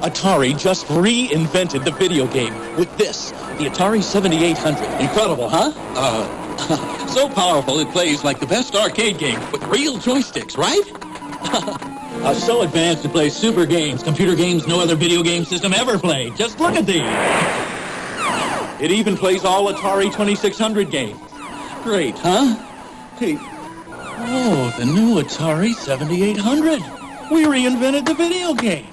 Atari just reinvented the video game with this, the Atari 7800. Incredible, huh? Uh, so powerful it plays like the best arcade game with real joysticks, right? uh, so advanced to play super games, computer games no other video game system ever played. Just look at these. It even plays all Atari 2600 games. Great, huh? Hey, oh, the new Atari 7800. We reinvented the video game.